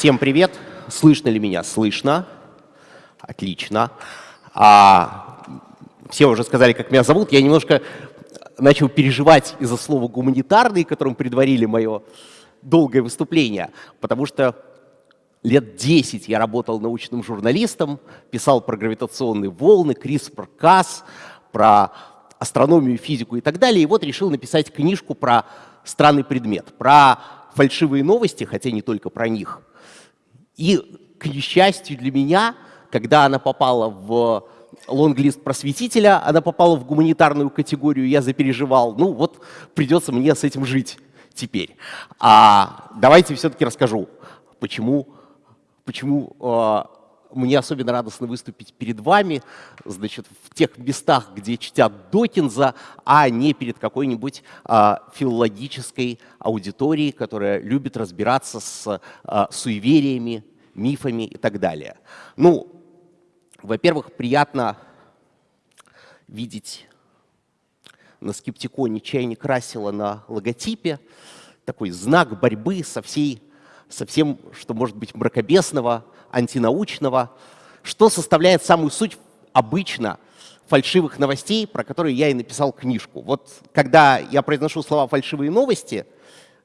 Всем привет. Слышно ли меня? Слышно. Отлично. А, все уже сказали, как меня зовут. Я немножко начал переживать из-за слова «гуманитарный», которым предварили мое долгое выступление, потому что лет 10 я работал научным журналистом, писал про гравитационные волны, CRISPR-Cas, про астрономию, физику и так далее. И вот решил написать книжку про странный предмет, про фальшивые новости, хотя не только про них. И, к несчастью для меня, когда она попала в лонглист просветителя, она попала в гуманитарную категорию, я запереживал. Ну вот придется мне с этим жить теперь. А давайте все-таки расскажу, почему, почему э, мне особенно радостно выступить перед вами, значит, в тех местах, где чтят Докинза, а не перед какой-нибудь а, филологической аудиторией, которая любит разбираться с а, суевериями, мифами и так далее. Ну, во-первых, приятно видеть на скептиконе чайник Расила на логотипе, такой знак борьбы со, всей, со всем, что может быть мракобесного, антинаучного, что составляет самую суть обычно фальшивых новостей, про которые я и написал книжку. Вот когда я произношу слова «фальшивые новости»,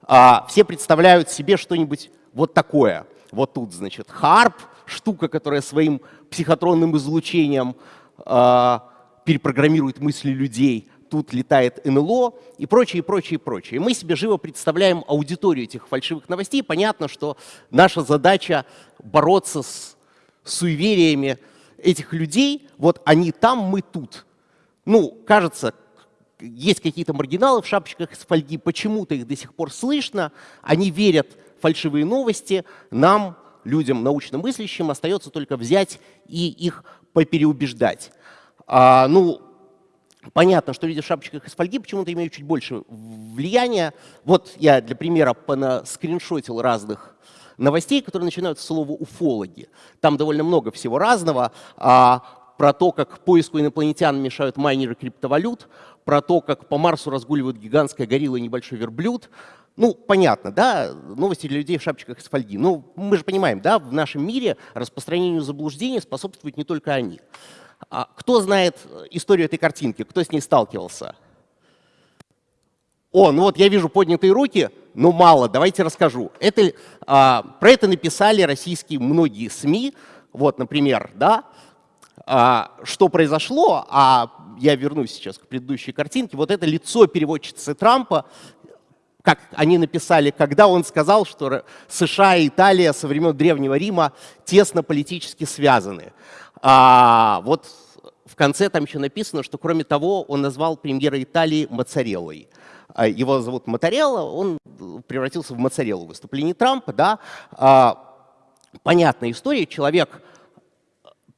а, все представляют себе что-нибудь вот такое. Вот тут, значит, харп, штука, которая своим психотронным излучением а, перепрограммирует мысли людей, тут летает НЛО и прочее, прочее, прочее. И мы себе живо представляем аудиторию этих фальшивых новостей. Понятно, что наша задача бороться с суевериями этих людей. Вот они там, мы тут. Ну, кажется, есть какие-то маргиналы в шапочках из фольги, почему-то их до сих пор слышно, они верят фальшивые новости, нам, людям научно мыслящим, остается только взять и их попереубеждать. А, ну, Понятно, что люди в шапочках из фольги почему-то имеют чуть больше влияния. Вот я для примера скриншотил разных новостей, которые начинаются с слова «уфологи». Там довольно много всего разного. А, про то, как поиску инопланетян мешают майнеры криптовалют, про то, как по Марсу разгуливают гигантская горилла и небольшой верблюд. Ну, понятно, да, новости для людей в шапочках из фольги. Ну, мы же понимаем, да, в нашем мире распространению заблуждений способствуют не только они. А кто знает историю этой картинки? Кто с ней сталкивался? О, ну вот я вижу поднятые руки, но мало, давайте расскажу. Это, а, про это написали российские многие СМИ. Вот, например, да, а, что произошло, а я вернусь сейчас к предыдущей картинке. Вот это лицо переводчицы Трампа, как они написали, когда он сказал, что США и Италия со времен Древнего Рима тесно политически связаны. А, вот в конце там еще написано, что кроме того он назвал премьера Италии Моцареллой. А, его зовут Моцарелла, он превратился в Моцареллу в выступлении Трампа. Да? А, понятная история, человек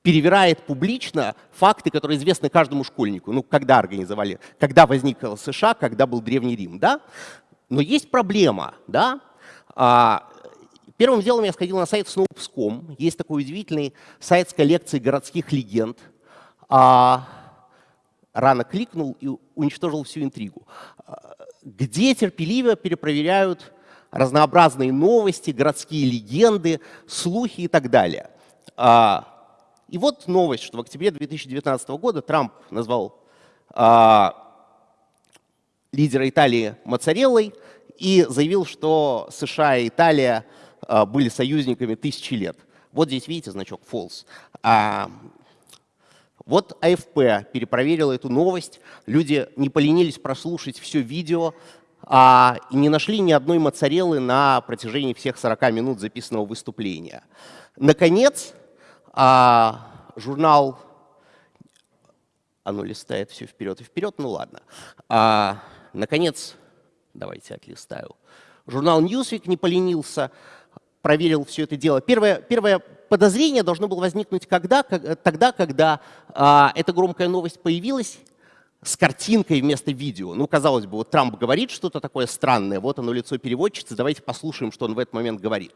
перевирает публично факты, которые известны каждому школьнику. Ну, когда организовали, когда возникла США, когда был Древний Рим. Да? Но есть проблема. Да? А, Первым делом я сходил на сайт Snopes.com. Есть такой удивительный сайт с коллекцией городских легенд. А, рано кликнул и уничтожил всю интригу. А, где терпеливо перепроверяют разнообразные новости, городские легенды, слухи и так далее. И вот новость, что в октябре 2019 года Трамп назвал лидера Италии Моцареллой и заявил, что США и Италия а, были союзниками тысячи лет. Вот здесь видите значок false. А, вот АФП перепроверила эту новость. Люди не поленились прослушать все видео а, и не нашли ни одной моцареллы на протяжении всех 40 минут записанного выступления. Наконец, а, журнал... Оно листает все вперед и вперед, ну ладно. А, наконец, давайте отлистаю. Журнал Newsweek не поленился проверил все это дело. Первое, первое подозрение должно было возникнуть когда, тогда, когда а, эта громкая новость появилась с картинкой вместо видео. Ну, казалось бы, вот Трамп говорит что-то такое странное, вот оно лицо переводчицы, давайте послушаем, что он в этот момент говорит.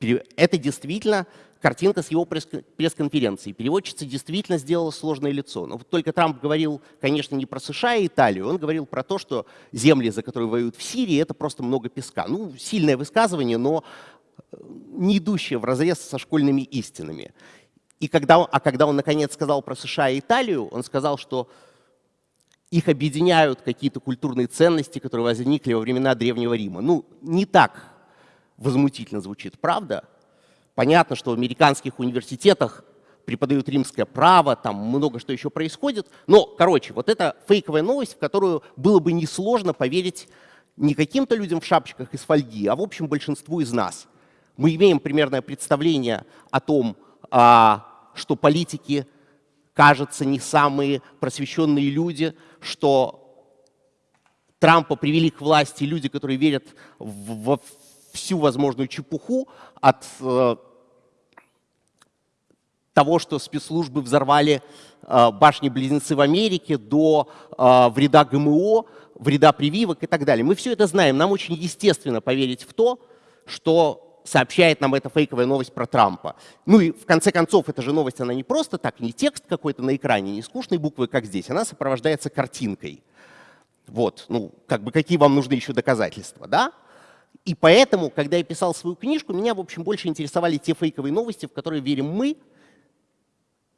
Это действительно картинка с его пресс-конференции. Переводчица действительно сделала сложное лицо. Но вот только Трамп говорил, конечно, не про США и Италию, он говорил про то, что земли, за которые воюют в Сирии, это просто много песка. Ну, сильное высказывание, но не идущее в разрез со школьными истинами. И когда, а когда он наконец сказал про США и Италию, он сказал, что их объединяют какие-то культурные ценности, которые возникли во времена Древнего Рима. Ну, не так возмутительно звучит, правда? Понятно, что в американских университетах преподают римское право, там много что еще происходит. Но, короче, вот это фейковая новость, в которую было бы несложно поверить не каким-то людям в шапочках из фольги, а в общем большинству из нас. Мы имеем примерное представление о том, а, что политики, кажется, не самые просвещенные люди, что Трампа привели к власти люди, которые верят во всю возможную чепуху от э, того, что спецслужбы взорвали э, башни-близнецы в Америке, до э, вреда ГМО, вреда прививок и так далее. Мы все это знаем. Нам очень естественно поверить в то, что сообщает нам эта фейковая новость про Трампа. Ну и в конце концов, эта же новость, она не просто так, не текст какой-то на экране, не скучные буквы, как здесь, она сопровождается картинкой. Вот, ну, как бы какие вам нужны еще доказательства, да? И поэтому, когда я писал свою книжку, меня, в общем, больше интересовали те фейковые новости, в которые верим мы,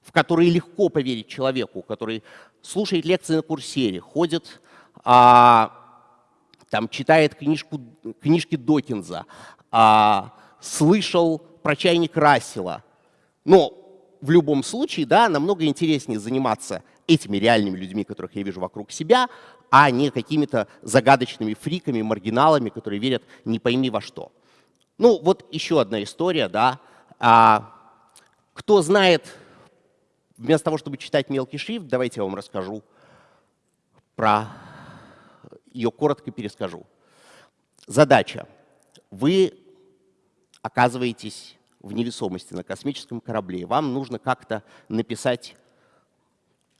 в которые легко поверить человеку, который слушает лекции на курсере, ходит, а, там, читает книжку, книжки Докинза, а, слышал про чайник Рассела. Но в любом случае, да, намного интереснее заниматься этими реальными людьми, которых я вижу вокруг себя, а не какими-то загадочными фриками, маргиналами, которые верят не пойми во что. Ну, вот еще одна история, да. А, кто знает Вместо того, чтобы читать мелкий шрифт, давайте я вам расскажу про... Ее коротко перескажу. Задача. Вы оказываетесь в невесомости на космическом корабле. Вам нужно как-то написать,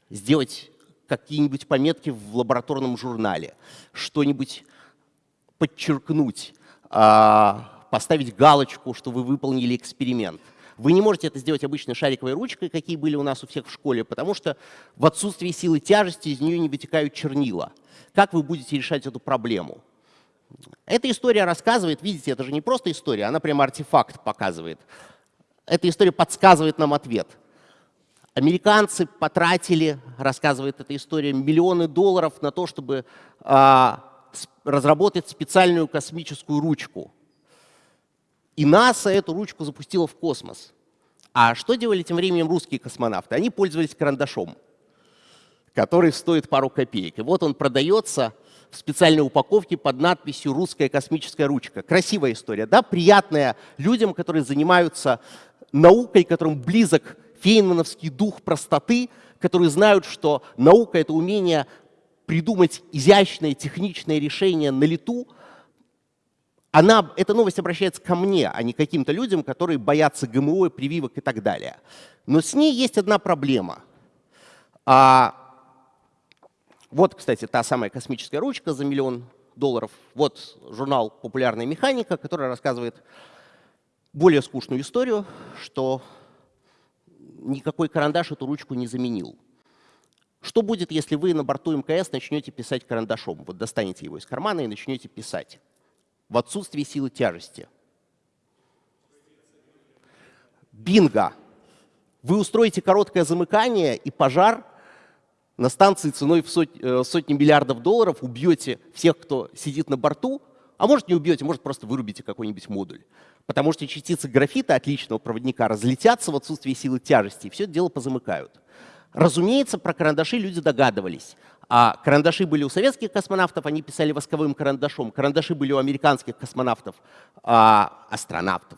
сделать какие-нибудь пометки в лабораторном журнале, что-нибудь подчеркнуть, а, поставить галочку, что вы выполнили эксперимент – вы не можете это сделать обычной шариковой ручкой, какие были у нас у всех в школе, потому что в отсутствии силы тяжести из нее не вытекают чернила. Как вы будете решать эту проблему? Эта история рассказывает, видите, это же не просто история, она прямо артефакт показывает. Эта история подсказывает нам ответ. Американцы потратили, рассказывает эта история, миллионы долларов на то, чтобы а, разработать специальную космическую ручку. И НАСА эту ручку запустила в космос. А что делали тем временем русские космонавты? Они пользовались карандашом, который стоит пару копеек. И вот он продается в специальной упаковке под надписью «Русская космическая ручка». Красивая история, да? Приятная людям, которые занимаются наукой, которым близок фейнмановский дух простоты, которые знают, что наука — это умение придумать изящное техничное решение на лету — она, эта новость обращается ко мне, а не к каким-то людям, которые боятся ГМО, прививок и так далее. Но с ней есть одна проблема. А, вот, кстати, та самая космическая ручка за миллион долларов. Вот журнал «Популярная механика», который рассказывает более скучную историю, что никакой карандаш эту ручку не заменил. Что будет, если вы на борту МКС начнете писать карандашом? Вот достанете его из кармана и начнете писать в отсутствии силы тяжести. Бинго! Вы устроите короткое замыкание и пожар на станции ценой в э, сотни миллиардов долларов, убьете всех, кто сидит на борту, а может не убьете, может просто вырубите какой-нибудь модуль. Потому что частицы графита отличного проводника разлетятся в отсутствии силы тяжести, и все это дело позамыкают. Разумеется, про карандаши люди догадывались. А карандаши были у советских космонавтов, они писали восковым карандашом. Карандаши были у американских космонавтов, а, астронавтов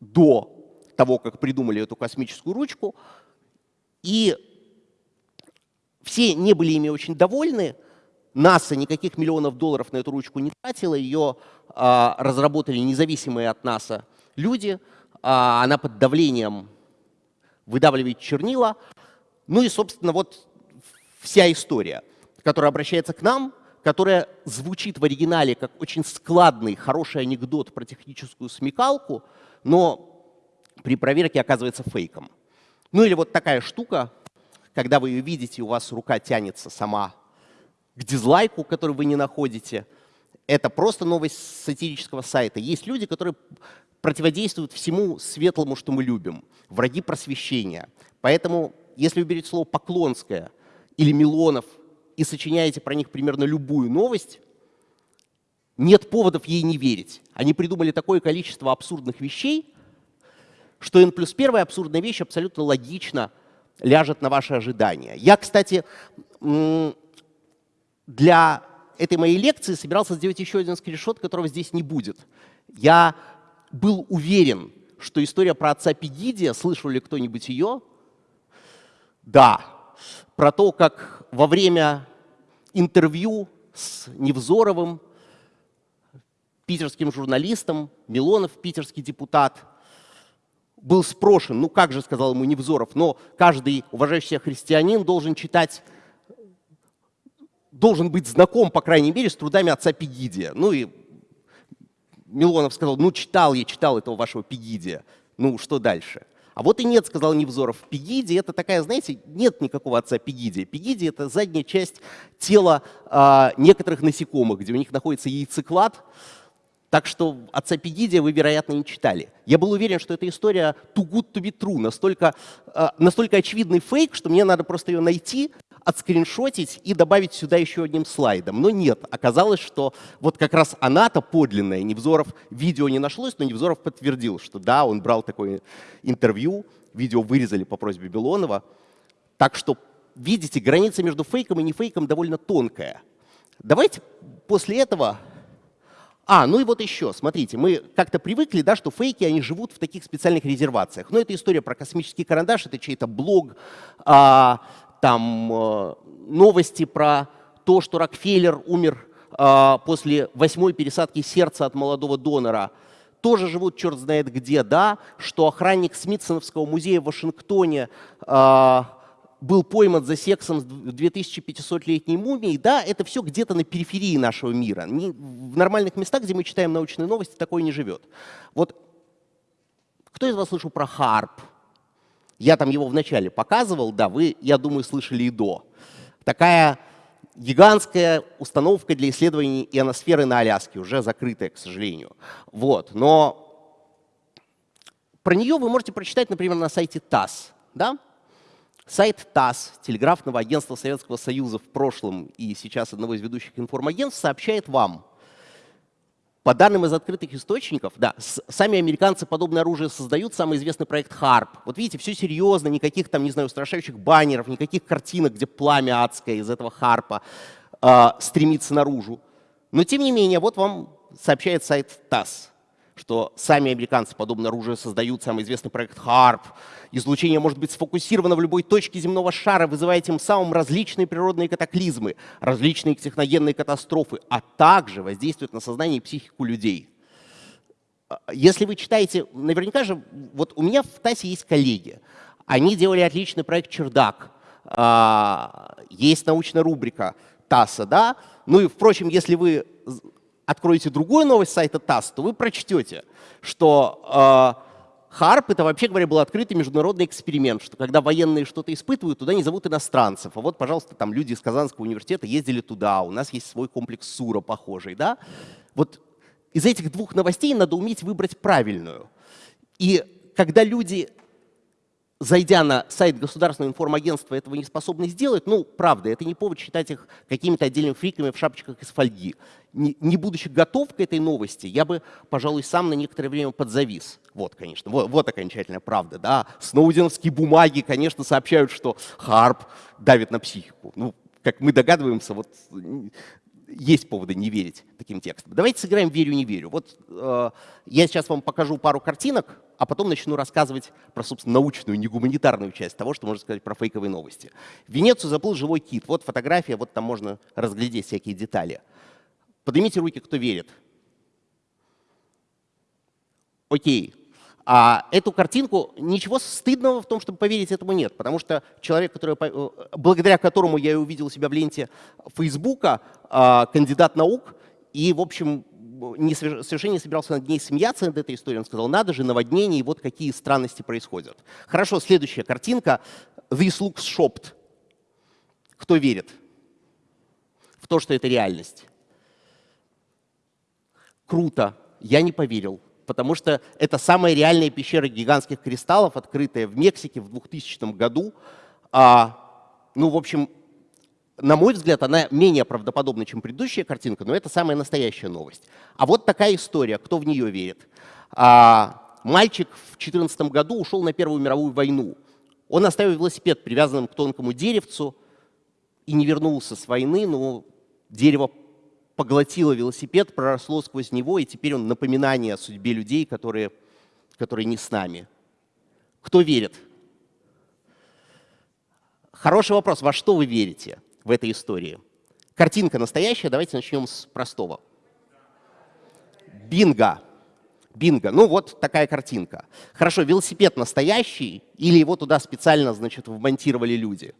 до того, как придумали эту космическую ручку. И все не были ими очень довольны. НАСА никаких миллионов долларов на эту ручку не тратила, ее разработали независимые от НАСА люди. А, она под давлением выдавливает чернила. Ну и, собственно, вот вся история, которая обращается к нам, которая звучит в оригинале как очень складный, хороший анекдот про техническую смекалку, но при проверке оказывается фейком. Ну или вот такая штука, когда вы ее видите, у вас рука тянется сама к дизлайку, который вы не находите. Это просто новость сатирического сайта. Есть люди, которые противодействуют всему светлому, что мы любим. Враги просвещения. Поэтому, если вы берете слово «поклонское» или «Милонов» и сочиняете про них примерно любую новость, нет поводов ей не верить. Они придумали такое количество абсурдных вещей, что n плюс первая абсурдная вещь абсолютно логично ляжет на ваши ожидания. Я, кстати, для этой моей лекции собирался сделать еще один скриншот, которого здесь не будет. Я был уверен, что история про отца Пегидия, слышал ли кто-нибудь ее? Да. Про то, как во время интервью с Невзоровым, питерским журналистом, Милонов, питерский депутат, был спрошен, ну как же, сказал ему Невзоров, но каждый уважающий христианин должен читать, должен быть знаком, по крайней мере, с трудами отца Пегидия. Ну и Милонов сказал, ну читал я, читал этого вашего Пегидия. Ну что дальше? А вот и нет, сказал Невзоров. Пегидия — это такая, знаете, нет никакого отца Пегидия. Пегидия — это задняя часть тела э, некоторых насекомых, где у них находится яйцеклад, так что отца Пегидия вы, вероятно, не читали. Я был уверен, что эта история too good to be true, настолько, э, настолько очевидный фейк, что мне надо просто ее найти, отскриншотить и добавить сюда еще одним слайдом. Но нет, оказалось, что вот как раз она-то подлинная. Невзоров видео не нашлось, но Невзоров подтвердил, что да, он брал такое интервью, видео вырезали по просьбе Белонова. Так что, видите, граница между фейком и не фейком довольно тонкая. Давайте после этого а, ну и вот еще, смотрите, мы как-то привыкли, да, что фейки, они живут в таких специальных резервациях. Но это история про космический карандаш, это чей-то блог, а, там а, новости про то, что Рокфеллер умер а, после восьмой пересадки сердца от молодого донора. Тоже живут черт знает где, да, что охранник Смитсоновского музея в Вашингтоне а, был пойман за сексом с 2500-летней мумией, да, это все где-то на периферии нашего мира. Не, в нормальных местах, где мы читаем научные новости, такое не живет. Вот кто из вас слышал про Харп? Я там его вначале показывал, да, вы, я думаю, слышали и до. Такая гигантская установка для исследований ионосферы на Аляске, уже закрытая, к сожалению. Вот, но про нее вы можете прочитать, например, на сайте ТАСС. Да? Сайт ТАСС, телеграфного агентства Советского Союза в прошлом и сейчас одного из ведущих информагентств, сообщает вам, по данным из открытых источников, да, сами американцы подобное оружие создают, самый известный проект HARP. Вот видите, все серьезно, никаких там, не знаю, устрашающих баннеров, никаких картинок, где пламя адское из этого харпа э, стремится наружу. Но тем не менее, вот вам сообщает сайт ТАСС что сами американцы подобное оружие создают, самый известный проект HARP. Излучение может быть сфокусировано в любой точке земного шара, вызывая тем самым различные природные катаклизмы, различные техногенные катастрофы, а также воздействует на сознание и психику людей. А, если вы читаете, наверняка же, вот у меня в ТАСе есть коллеги, они делали отличный проект «Чердак», а, есть научная рубрика ТАСа, да, ну и, впрочем, если вы откроете другую новость сайта ТАСС, то вы прочтете, что э, ХАРП — это, вообще говоря, был открытый международный эксперимент, что когда военные что-то испытывают, туда не зовут иностранцев. А вот, пожалуйста, там люди из Казанского университета ездили туда, у нас есть свой комплекс СУРа похожий. Да? Вот из этих двух новостей надо уметь выбрать правильную. И когда люди зайдя на сайт государственного информагентства, этого не способны сделать, ну, правда, это не повод считать их какими-то отдельными фриками в шапочках из фольги. Не, не будучи готов к этой новости, я бы, пожалуй, сам на некоторое время подзавис. Вот, конечно, вот, вот окончательная правда. Да? Сноуденовские бумаги, конечно, сообщают, что Харп давит на психику. Ну, как мы догадываемся, вот есть поводы не верить таким текстам. Давайте сыграем «верю-не верю». Вот э, я сейчас вам покажу пару картинок, а потом начну рассказывать про, собственно, научную, не гуманитарную часть того, что можно сказать про фейковые новости. В Венецию заплыл живой кит. Вот фотография, вот там можно разглядеть всякие детали. Поднимите руки, кто верит. Окей. А эту картинку, ничего стыдного в том, чтобы поверить этому нет, потому что человек, который, э, благодаря которому я увидел себя в ленте Фейсбука, а, кандидат наук, и, в общем, не, совершенно не собирался над ней смеяться над этой историей. Он сказал, надо же, наводнение, и вот какие странности происходят. Хорошо, следующая картинка. This looks shopped. Кто верит в то, что это реальность? Круто. Я не поверил, потому что это самая реальная пещера гигантских кристаллов, открытая в Мексике в 2000 году. А, ну, в общем, на мой взгляд, она менее правдоподобна, чем предыдущая картинка, но это самая настоящая новость. А вот такая история, кто в нее верит. А, мальчик в 2014 году ушел на Первую мировую войну. Он оставил велосипед привязанным к тонкому деревцу и не вернулся с войны, но дерево поглотило велосипед, проросло сквозь него, и теперь он напоминание о судьбе людей, которые, которые не с нами. Кто верит? Хороший вопрос. Во что вы верите в этой истории? Картинка настоящая. Давайте начнем с простого. Бинго. Бинго. Ну вот такая картинка. Хорошо, велосипед настоящий или его туда специально, значит, вмонтировали люди?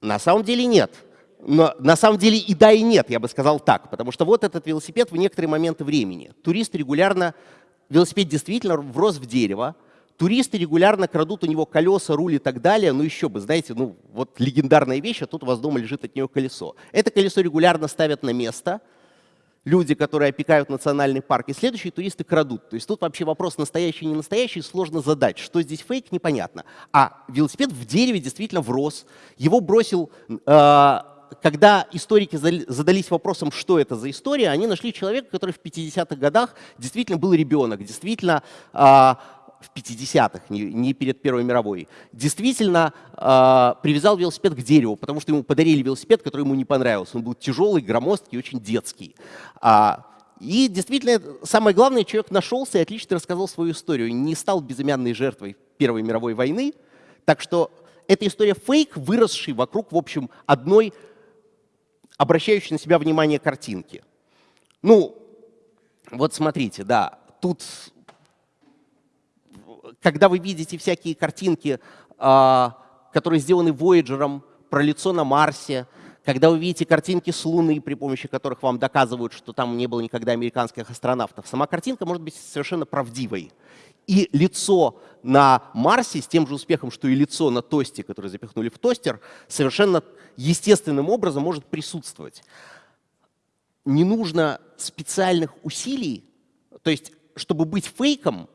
На самом деле нет. Но на самом деле и да, и нет, я бы сказал так. Потому что вот этот велосипед в некоторые моменты времени. Туристы регулярно, велосипед действительно врос в дерево, Туристы регулярно крадут у него колеса, руль и так далее. Ну еще бы, знаете, ну вот легендарная вещь, а тут у вас дома лежит от нее колесо. Это колесо регулярно ставят на место люди, которые опекают национальный парк, и следующие туристы крадут. То есть тут вообще вопрос настоящий, не настоящий, сложно задать. Что здесь фейк, непонятно. А велосипед в дереве действительно врос. Его бросил э, когда историки задались вопросом, что это за история, они нашли человека, который в 50-х годах действительно был ребенок, действительно а, в 50-х, не, перед Первой мировой, действительно э, привязал велосипед к дереву, потому что ему подарили велосипед, который ему не понравился. Он был тяжелый, громоздкий, очень детский. А, и действительно, самое главное, человек нашелся и отлично рассказал свою историю. Не стал безымянной жертвой Первой мировой войны. Так что эта история фейк, выросший вокруг, в общем, одной обращающей на себя внимание картинки. Ну, вот смотрите, да, тут когда вы видите всякие картинки, а, которые сделаны Voyager про лицо на Марсе, когда вы видите картинки с Луны, при помощи которых вам доказывают, что там не было никогда американских астронавтов, сама картинка может быть совершенно правдивой. И лицо на Марсе с тем же успехом, что и лицо на тосте, которое запихнули в тостер, совершенно естественным образом может присутствовать. Не нужно специальных усилий, то есть, чтобы быть фейком,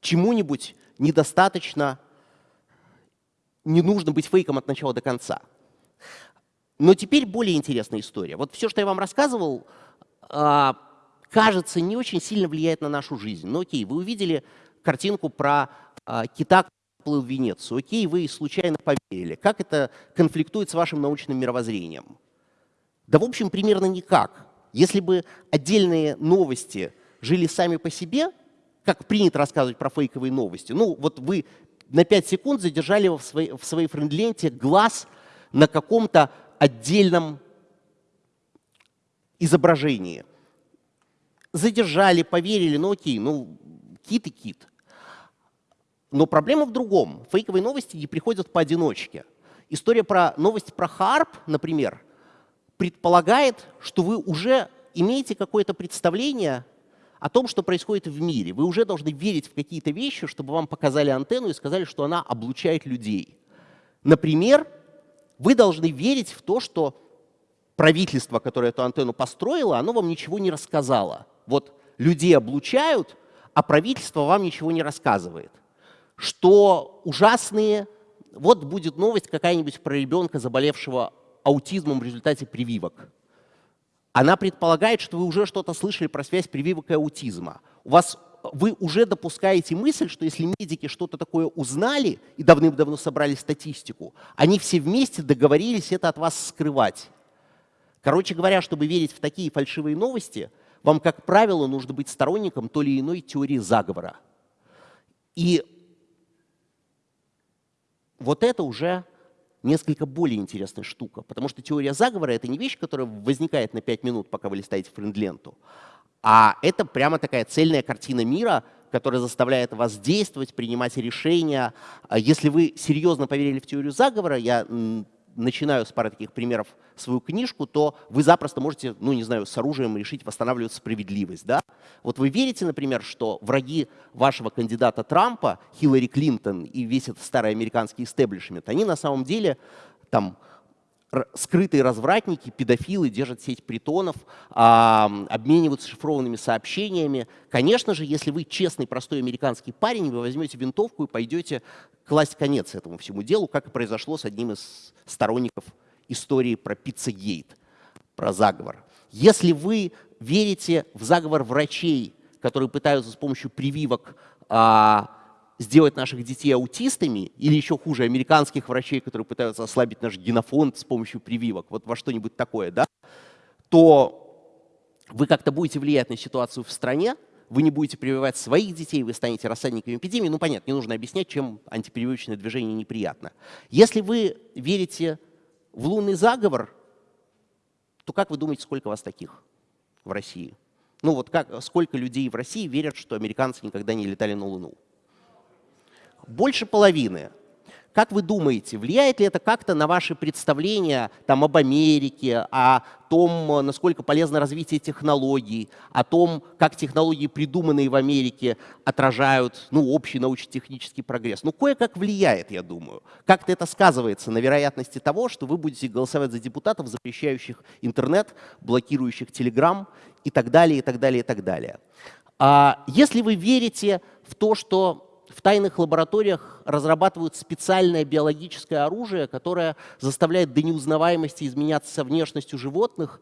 чему-нибудь недостаточно, не нужно быть фейком от начала до конца. Но теперь более интересная история. Вот все, что я вам рассказывал, а, кажется, не очень сильно влияет на нашу жизнь. Но окей, вы увидели картинку про а, кита, плыл в Венецию. Окей, вы случайно поверили. Как это конфликтует с вашим научным мировоззрением? Да, в общем, примерно никак. Если бы отдельные новости жили сами по себе, как принято рассказывать про фейковые новости. Ну, вот вы на 5 секунд задержали в своей, в своей френд-ленте глаз на каком-то отдельном изображении. Задержали, поверили, ну окей, ну кит и кит. Но проблема в другом. Фейковые новости не приходят поодиночке. История про новость про Харп, например, предполагает, что вы уже имеете какое-то представление о том, что происходит в мире. Вы уже должны верить в какие-то вещи, чтобы вам показали антенну и сказали, что она облучает людей. Например, вы должны верить в то, что правительство, которое эту антенну построило, оно вам ничего не рассказало. Вот людей облучают, а правительство вам ничего не рассказывает. Что ужасные... Вот будет новость какая-нибудь про ребенка, заболевшего аутизмом в результате прививок она предполагает, что вы уже что-то слышали про связь прививок и аутизма. У вас, вы уже допускаете мысль, что если медики что-то такое узнали и давным-давно собрали статистику, они все вместе договорились это от вас скрывать. Короче говоря, чтобы верить в такие фальшивые новости, вам, как правило, нужно быть сторонником то или иной теории заговора. И вот это уже несколько более интересная штука, потому что теория заговора — это не вещь, которая возникает на 5 минут, пока вы листаете френд-ленту, а это прямо такая цельная картина мира, которая заставляет вас действовать, принимать решения. А если вы серьезно поверили в теорию заговора, я начинаю с пары таких примеров свою книжку, то вы запросто можете, ну не знаю, с оружием решить восстанавливать справедливость. Да? Вот вы верите, например, что враги вашего кандидата Трампа, Хиллари Клинтон и весь этот старый американский истеблишмент, они на самом деле там скрытые развратники, педофилы держат сеть притонов, а, обмениваются шифрованными сообщениями. Конечно же, если вы честный, простой американский парень, вы возьмете винтовку и пойдете класть конец этому всему делу, как и произошло с одним из сторонников истории про Пиццагейт, про заговор. Если вы верите в заговор врачей, которые пытаются с помощью прививок а, сделать наших детей аутистами, или еще хуже, американских врачей, которые пытаются ослабить наш генофонд с помощью прививок, вот во что-нибудь такое, да, то вы как-то будете влиять на ситуацию в стране, вы не будете прививать своих детей, вы станете рассадниками эпидемии. Ну, понятно, не нужно объяснять, чем антипрививочное движение неприятно. Если вы верите в лунный заговор, то как вы думаете, сколько вас таких в России? Ну вот как, сколько людей в России верят, что американцы никогда не летали на Луну? Больше половины. Как вы думаете, влияет ли это как-то на ваши представления там, об Америке, о том, насколько полезно развитие технологий, о том, как технологии, придуманные в Америке, отражают ну, общий научно-технический прогресс? Ну, кое-как влияет, я думаю. Как-то это сказывается на вероятности того, что вы будете голосовать за депутатов, запрещающих интернет, блокирующих Телеграм и так далее, и так далее, и так далее. А если вы верите в то, что в тайных лабораториях разрабатывают специальное биологическое оружие, которое заставляет до неузнаваемости изменяться внешностью животных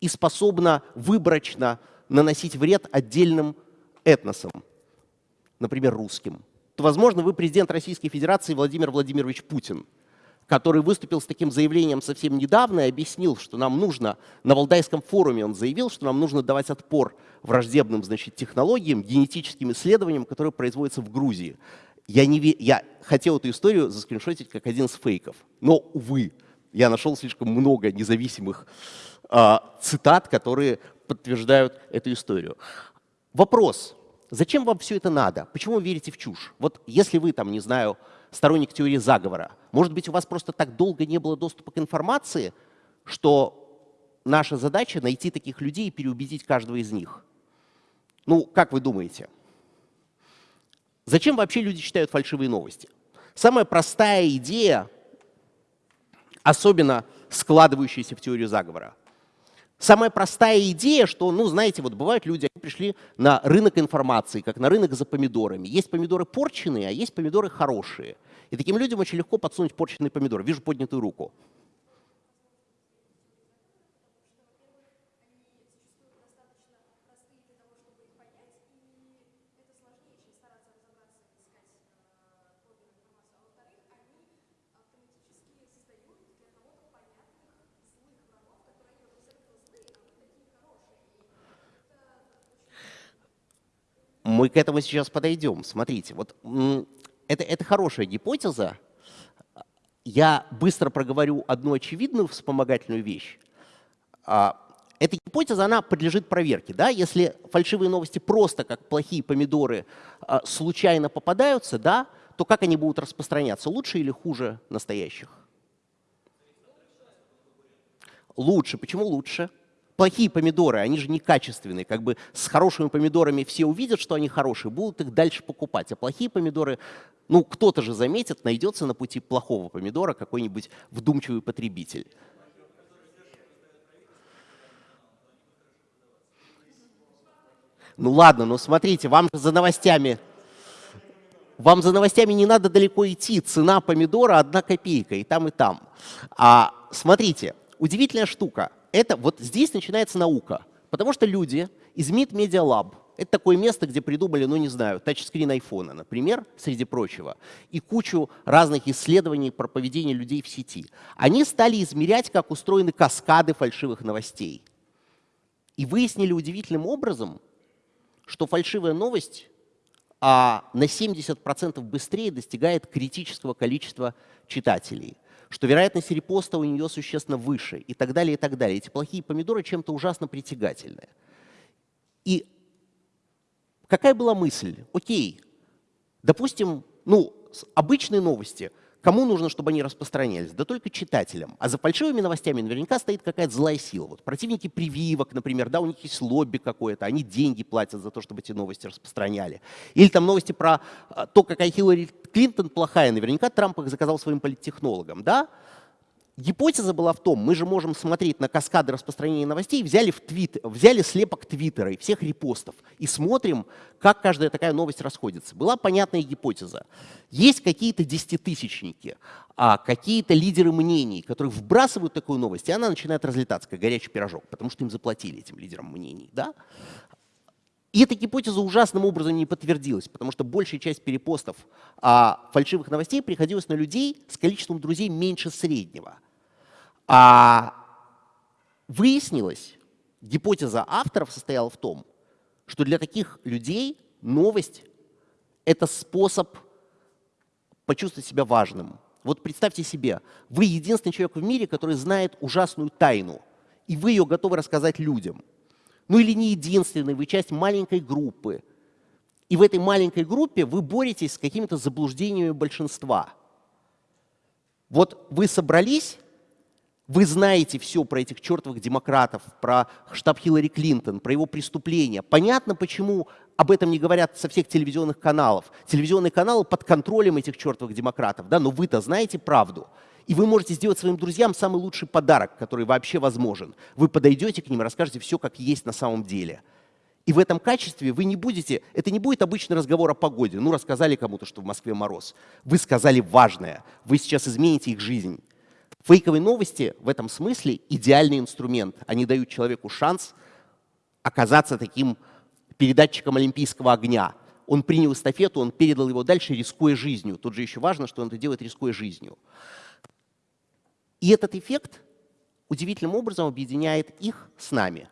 и способно выборочно наносить вред отдельным этносам, например, русским, то, возможно, вы президент Российской Федерации Владимир Владимирович Путин – который выступил с таким заявлением совсем недавно и объяснил, что нам нужно, на Валдайском форуме он заявил, что нам нужно давать отпор враждебным значит, технологиям, генетическим исследованиям, которые производятся в Грузии. Я, не, я хотел эту историю заскриншотить как один из фейков, но, увы, я нашел слишком много независимых э, цитат, которые подтверждают эту историю. Вопрос, зачем вам все это надо? Почему вы верите в чушь? Вот если вы, там, не знаю, сторонник теории заговора. Может быть, у вас просто так долго не было доступа к информации, что наша задача найти таких людей и переубедить каждого из них. Ну, как вы думаете? Зачем вообще люди читают фальшивые новости? Самая простая идея, особенно складывающаяся в теорию заговора. Самая простая идея, что, ну, знаете, вот бывают люди, они пришли на рынок информации, как на рынок за помидорами. Есть помидоры порченые, а есть помидоры хорошие. И таким людям очень легко подсунуть порченный помидор. Вижу поднятую руку. Мы к этому сейчас подойдем. Смотрите, вот это, это хорошая гипотеза. Я быстро проговорю одну очевидную вспомогательную вещь. А, эта гипотеза, она подлежит проверке. Да? Если фальшивые новости просто как плохие помидоры а, случайно попадаются, да, то как они будут распространяться? Лучше или хуже настоящих? Лучше. Почему лучше? Плохие помидоры, они же некачественные. Как бы с хорошими помидорами все увидят, что они хорошие, будут их дальше покупать. А плохие помидоры, ну кто-то же заметит, найдется на пути плохого помидора какой-нибудь вдумчивый потребитель. Ну ладно, но смотрите, вам за новостями, вам за новостями не надо далеко идти. Цена помидора одна копейка и там, и там. А смотрите, удивительная штука это вот здесь начинается наука. Потому что люди из MIT Media Lab, это такое место, где придумали, ну не знаю, тачскрин айфона, например, среди прочего, и кучу разных исследований про поведение людей в сети. Они стали измерять, как устроены каскады фальшивых новостей. И выяснили удивительным образом, что фальшивая новость а, на 70% быстрее достигает критического количества читателей что вероятность репоста у нее существенно выше и так далее, и так далее. Эти плохие помидоры чем-то ужасно притягательные. И какая была мысль? Окей, допустим, ну, обычные новости – Кому нужно, чтобы они распространялись? Да только читателям. А за фальшивыми новостями наверняка стоит какая-то злая сила. Вот противники прививок, например, да, у них есть лобби какое-то, они деньги платят за то, чтобы эти новости распространяли. Или там новости про а, то, какая Хиллари Клинтон плохая. Наверняка Трамп их заказал своим политтехнологам, да? Гипотеза была в том, мы же можем смотреть на каскады распространения новостей, взяли, в твит, взяли слепок твиттера и всех репостов и смотрим, как каждая такая новость расходится. Была понятная гипотеза. Есть какие-то десятитысячники, а какие-то лидеры мнений, которые вбрасывают такую новость, и она начинает разлетаться, как горячий пирожок, потому что им заплатили этим лидерам мнений. Да? И эта гипотеза ужасным образом не подтвердилась, потому что большая часть перепостов а, фальшивых новостей приходилась на людей с количеством друзей меньше среднего. А выяснилось, гипотеза авторов состояла в том, что для таких людей новость — это способ почувствовать себя важным. Вот представьте себе, вы единственный человек в мире, который знает ужасную тайну, и вы ее готовы рассказать людям — ну или не единственный, вы часть маленькой группы. И в этой маленькой группе вы боретесь с какими-то заблуждениями большинства. Вот вы собрались, вы знаете все про этих чертовых демократов, про штаб Хиллари Клинтон, про его преступления. Понятно, почему об этом не говорят со всех телевизионных каналов. Телевизионные каналы под контролем этих чертовых демократов, да, но вы-то знаете правду. И вы можете сделать своим друзьям самый лучший подарок, который вообще возможен. Вы подойдете к ним расскажете все, как есть на самом деле. И в этом качестве вы не будете, это не будет обычный разговор о погоде. Ну, рассказали кому-то, что в Москве мороз. Вы сказали важное. Вы сейчас измените их жизнь. Фейковые новости в этом смысле идеальный инструмент. Они дают человеку шанс оказаться таким передатчиком олимпийского огня. Он принял эстафету, он передал его дальше, рискуя жизнью. Тут же еще важно, что он это делает, рискуя жизнью. И этот эффект удивительным образом объединяет их с нами.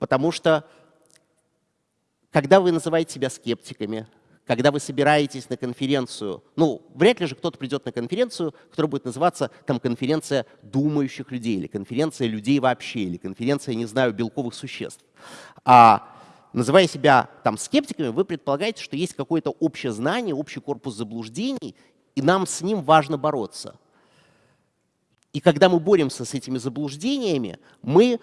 Потому что когда вы называете себя скептиками, когда вы собираетесь на конференцию, ну, вряд ли же кто-то придет на конференцию, которая будет называться там конференция думающих людей, или конференция людей вообще, или конференция, не знаю, белковых существ. А называя себя там скептиками, вы предполагаете, что есть какое-то общее знание, общий корпус заблуждений, и нам с ним важно бороться. И когда мы боремся с этими заблуждениями, мы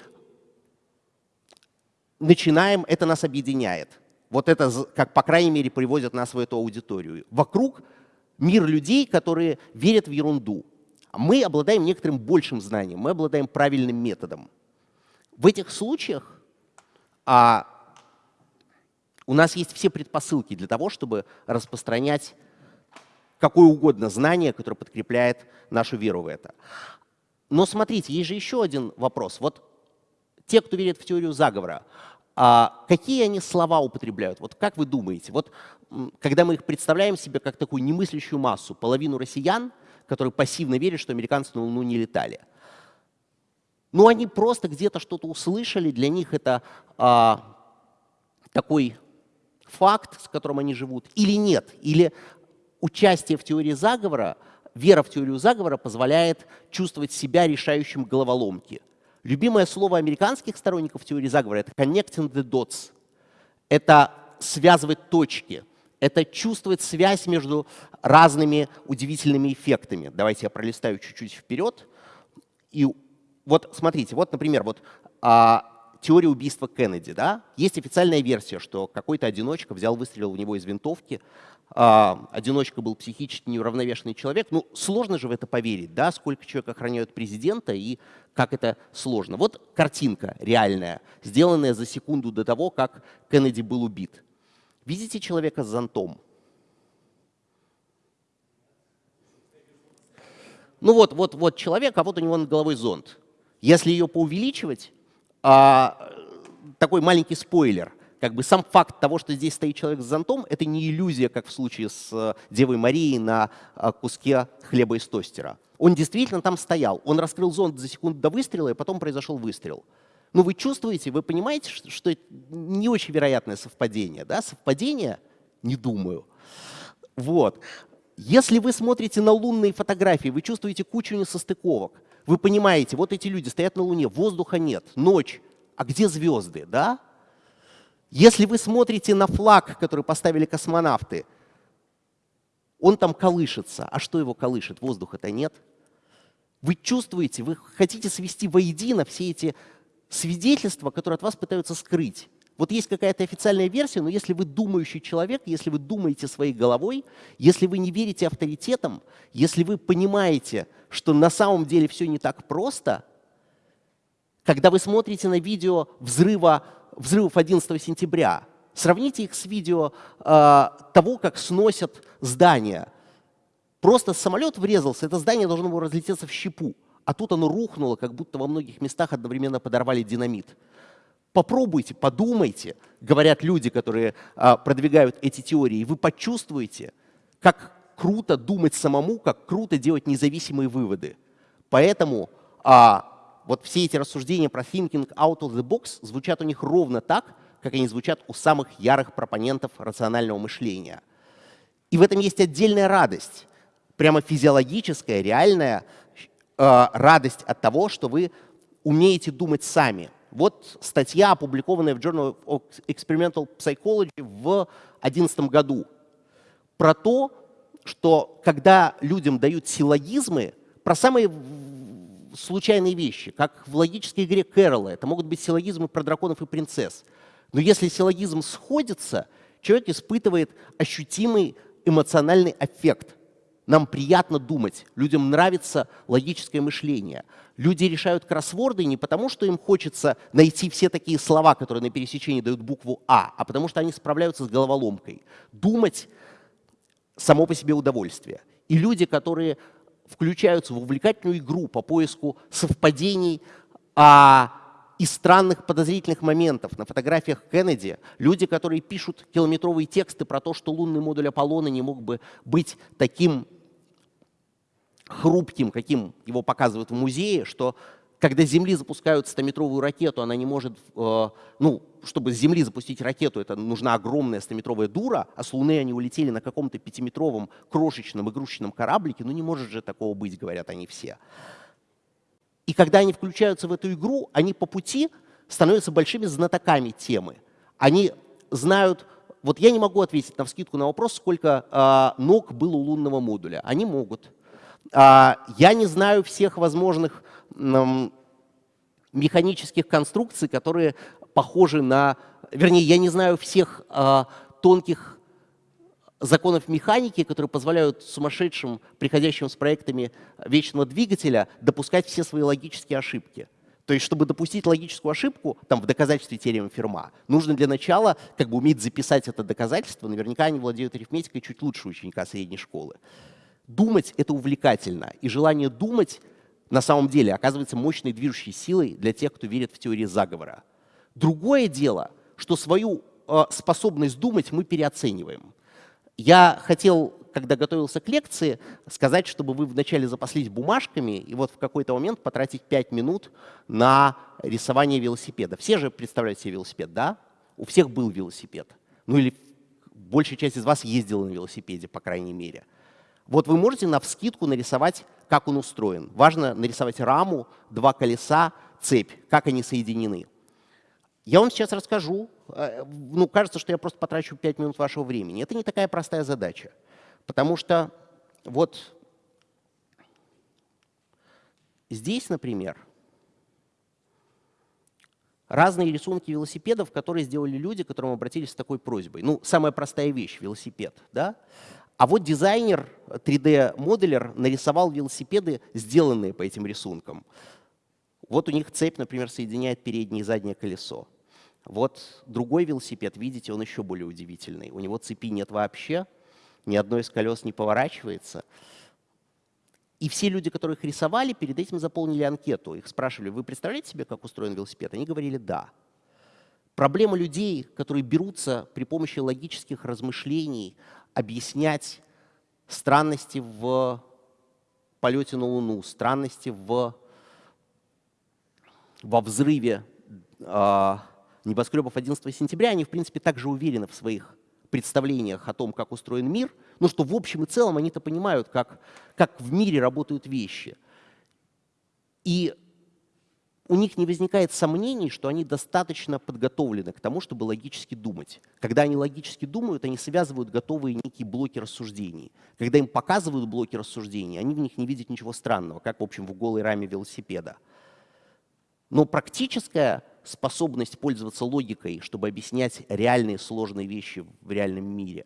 начинаем, это нас объединяет. Вот это, как по крайней мере, приводит нас в эту аудиторию. Вокруг мир людей, которые верят в ерунду. Мы обладаем некоторым большим знанием, мы обладаем правильным методом. В этих случаях а, у нас есть все предпосылки для того, чтобы распространять какое угодно знание, которое подкрепляет нашу веру в это. Но смотрите, есть же еще один вопрос. Вот те, кто верит в теорию заговора, а какие они слова употребляют? Вот как вы думаете? Вот когда мы их представляем себе как такую немыслящую массу, половину россиян, которые пассивно верят, что американцы на Луну не летали. Ну, они просто где-то что-то услышали, для них это а, такой факт, с которым они живут, или нет, или участие в теории заговора – вера в теорию заговора позволяет чувствовать себя решающим головоломки. Любимое слово американских сторонников теории заговора — это connecting the dots. Это связывать точки. Это чувствовать связь между разными удивительными эффектами. Давайте я пролистаю чуть-чуть вперед. И вот смотрите, вот, например, вот а, теория убийства Кеннеди. Да? Есть официальная версия, что какой-то одиночка взял, выстрелил в него из винтовки, а, одиночка был психически неуравновешенный человек. Ну, сложно же в это поверить, да, сколько человек охраняют президента и как это сложно. Вот картинка реальная, сделанная за секунду до того, как Кеннеди был убит. Видите человека с зонтом? Ну вот, вот, вот человек, а вот у него над головой зонт. Если ее поувеличивать, а, такой маленький спойлер как бы сам факт того, что здесь стоит человек с зонтом, это не иллюзия, как в случае с э, Девой Марией на э, куске хлеба из тостера. Он действительно там стоял. Он раскрыл зонт за секунду до выстрела, и потом произошел выстрел. Но вы чувствуете, вы понимаете, что это не очень вероятное совпадение. Да? Совпадение? Не думаю. Вот. Если вы смотрите на лунные фотографии, вы чувствуете кучу несостыковок. Вы понимаете, вот эти люди стоят на Луне, воздуха нет, ночь, а где звезды, да? Если вы смотрите на флаг, который поставили космонавты, он там колышется. А что его колышет? Воздуха-то нет. Вы чувствуете, вы хотите свести воедино все эти свидетельства, которые от вас пытаются скрыть. Вот есть какая-то официальная версия, но если вы думающий человек, если вы думаете своей головой, если вы не верите авторитетам, если вы понимаете, что на самом деле все не так просто, когда вы смотрите на видео взрыва, взрывов 11 сентября, сравните их с видео э, того, как сносят здания. Просто самолет врезался, это здание должно было разлететься в щепу, а тут оно рухнуло, как будто во многих местах одновременно подорвали динамит. Попробуйте, подумайте, говорят люди, которые а, продвигают эти теории, вы почувствуете, как круто думать самому, как круто делать независимые выводы. Поэтому а, вот все эти рассуждения про thinking out of the box звучат у них ровно так, как они звучат у самых ярых пропонентов рационального мышления. И в этом есть отдельная радость, прямо физиологическая, реальная э, радость от того, что вы умеете думать сами – вот статья, опубликованная в Journal of Experimental Psychology в 2011 году, про то, что когда людям дают силлогизмы, про самые случайные вещи, как в логической игре Кэрола, это могут быть силлогизмы про драконов и принцесс. Но если силлогизм сходится, человек испытывает ощутимый эмоциональный эффект. Нам приятно думать, людям нравится логическое мышление. Люди решают кроссворды не потому, что им хочется найти все такие слова, которые на пересечении дают букву А, а потому что они справляются с головоломкой. Думать само по себе удовольствие. И люди, которые включаются в увлекательную игру по поиску совпадений а, и странных подозрительных моментов. На фотографиях Кеннеди люди, которые пишут километровые тексты про то, что лунный модуль Аполлона не мог бы быть таким хрупким, каким его показывают в музее, что когда Земли запускают 100-метровую ракету, она не может, э, ну, чтобы с Земли запустить ракету, это нужна огромная 100-метровая дура, а с Луны они улетели на каком-то пятиметровом крошечном игрушечном кораблике, ну не может же такого быть, говорят они все. И когда они включаются в эту игру, они по пути становятся большими знатоками темы. Они знают, вот я не могу ответить на вскидку на вопрос, сколько э, ног было у лунного модуля. Они могут. А, я не знаю всех возможных механических конструкций, которые похожи на... Вернее, я не знаю всех а, тонких законов механики, которые позволяют сумасшедшим, приходящим с проектами вечного двигателя, допускать все свои логические ошибки. То есть, чтобы допустить логическую ошибку там, в доказательстве теоремы Ферма, нужно для начала как бы уметь записать это доказательство. Наверняка они владеют арифметикой чуть лучше ученика средней школы. Думать — это увлекательно, и желание думать на самом деле оказывается мощной движущей силой для тех, кто верит в теории заговора. Другое дело, что свою э, способность думать мы переоцениваем. Я хотел, когда готовился к лекции, сказать, чтобы вы вначале запаслись бумажками и вот в какой-то момент потратить 5 минут на рисование велосипеда. Все же представляют себе велосипед, да? У всех был велосипед. Ну или большая часть из вас ездила на велосипеде, по крайней мере. Вот вы можете на вскидку нарисовать, как он устроен. Важно нарисовать раму, два колеса, цепь, как они соединены. Я вам сейчас расскажу. Э, ну, кажется, что я просто потрачу 5 минут вашего времени. Это не такая простая задача. Потому что вот здесь, например, разные рисунки велосипедов, которые сделали люди, к которым обратились с такой просьбой. Ну, самая простая вещь — велосипед. Да? А вот дизайнер, 3D-моделер нарисовал велосипеды, сделанные по этим рисункам. Вот у них цепь, например, соединяет переднее и заднее колесо. Вот другой велосипед, видите, он еще более удивительный. У него цепи нет вообще, ни одно из колес не поворачивается. И все люди, которые их рисовали, перед этим заполнили анкету. Их спрашивали, вы представляете себе, как устроен велосипед? Они говорили «да». Проблема людей, которые берутся при помощи логических размышлений объяснять странности в полете на Луну, странности в, во взрыве э, небоскребов 11 сентября, они, в принципе, также уверены в своих представлениях о том, как устроен мир, но что в общем и целом они-то понимают, как, как в мире работают вещи. И у них не возникает сомнений, что они достаточно подготовлены к тому, чтобы логически думать. Когда они логически думают, они связывают готовые некие блоки рассуждений. Когда им показывают блоки рассуждений, они в них не видят ничего странного, как, в общем, в голой раме велосипеда. Но практическая способность пользоваться логикой, чтобы объяснять реальные сложные вещи в реальном мире,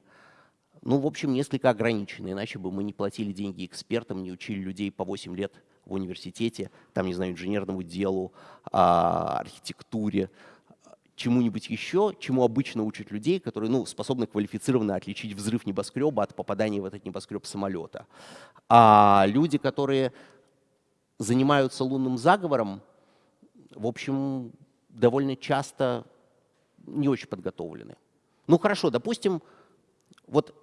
ну, в общем, несколько ограничена, иначе бы мы не платили деньги экспертам, не учили людей по 8 лет в университете, там, не знаю, инженерному делу, а, архитектуре, чему-нибудь еще, чему обычно учат людей, которые ну, способны квалифицированно отличить взрыв небоскреба от попадания в этот небоскреб самолета. А люди, которые занимаются лунным заговором, в общем, довольно часто не очень подготовлены. Ну хорошо, допустим, вот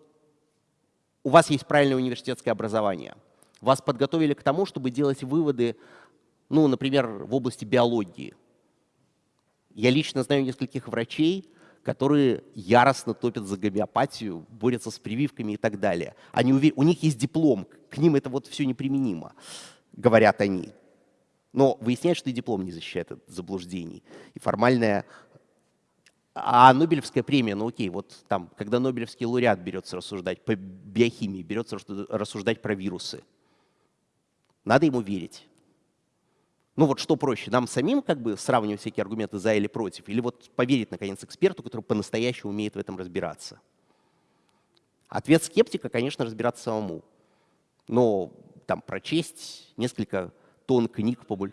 у вас есть правильное университетское образование. Вас подготовили к тому, чтобы делать выводы, ну, например, в области биологии. Я лично знаю нескольких врачей, которые яростно топят за гомеопатию, борются с прививками и так далее. Они увер... У них есть диплом, к ним это вот все неприменимо, говорят они. Но выясняется, что и диплом не защищает от заблуждений. И формальная... А Нобелевская премия, ну окей, вот там, когда Нобелевский лауреат берется рассуждать по биохимии, берется рассуждать про вирусы, надо ему верить. Ну вот что проще, нам самим как бы сравнивать всякие аргументы за или против, или вот поверить, наконец, эксперту, который по-настоящему умеет в этом разбираться? Ответ скептика, конечно, разбираться самому. Но там прочесть несколько тон книг по боль.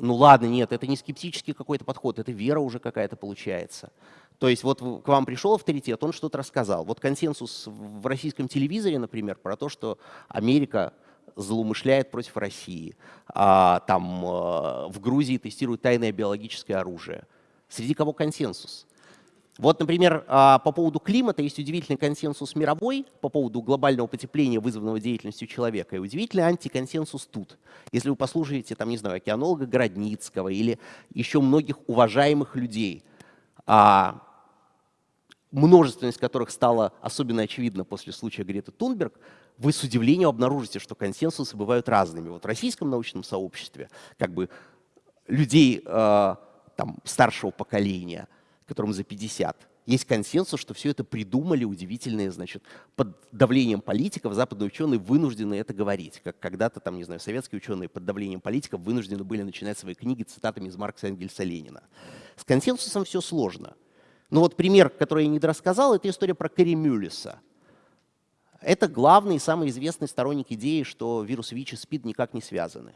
Ну ладно, нет, это не скептический какой-то подход, это вера уже какая-то получается. То есть вот к вам пришел авторитет, он что-то рассказал. Вот консенсус в российском телевизоре, например, про то, что Америка злоумышляет против России, а там э, в Грузии тестируют тайное биологическое оружие. Среди кого консенсус? Вот, например, а, по поводу климата есть удивительный консенсус мировой по поводу глобального потепления, вызванного деятельностью человека, и удивительный антиконсенсус тут. Если вы послушаете, там, не знаю, океанолога Городницкого или еще многих уважаемых людей, а, множественность которых стала особенно очевидна после случая Греты Тунберг, вы с удивлением обнаружите, что консенсусы бывают разными. Вот в российском научном сообществе как бы людей э, там, старшего поколения – которым за 50, есть консенсус, что все это придумали удивительные, значит, под давлением политиков западные ученые вынуждены это говорить. Как когда-то, там, не знаю, советские ученые под давлением политиков вынуждены были начинать свои книги цитатами из Маркса, Энгельса, Ленина. С консенсусом все сложно. Но вот пример, который я не рассказал, это история про Кэрри Мюллиса. Это главный и самый известный сторонник идеи, что вирус ВИЧ и СПИД никак не связаны.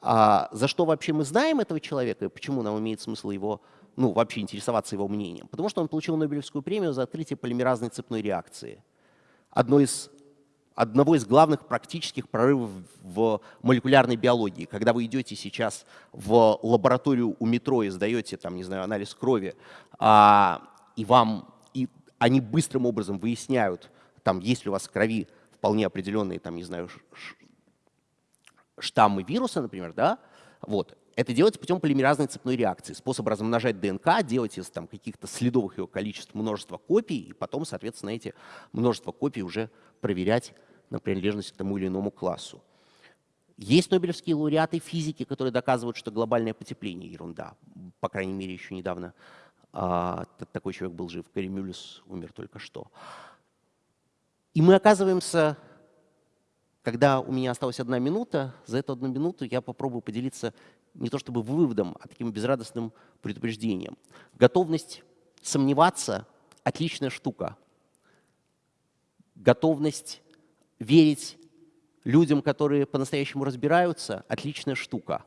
А за что вообще мы знаем этого человека и почему нам имеет смысл его ну, вообще интересоваться его мнением? Потому что он получил Нобелевскую премию за открытие полимеразной цепной реакции. Одно из, одного из главных практических прорывов в молекулярной биологии. Когда вы идете сейчас в лабораторию у метро и сдаете, там, не знаю, анализ крови, а, и вам и они быстрым образом выясняют, там, есть ли у вас в крови вполне определенные, там, не знаю, штаммы вируса, например, да, вот, это делается путем полимеразной цепной реакции. Способ размножать ДНК, делать из там, каких-то следовых его количеств множество копий, и потом, соответственно, эти множество копий уже проверять на принадлежность к тому или иному классу. Есть нобелевские лауреаты физики, которые доказывают, что глобальное потепление – ерунда. По крайней мере, еще недавно а, такой человек был жив. Кэрри умер только что. И мы оказываемся когда у меня осталась одна минута, за эту одну минуту я попробую поделиться не то чтобы выводом, а таким безрадостным предупреждением. Готовность сомневаться – отличная штука. Готовность верить людям, которые по-настоящему разбираются – отличная штука.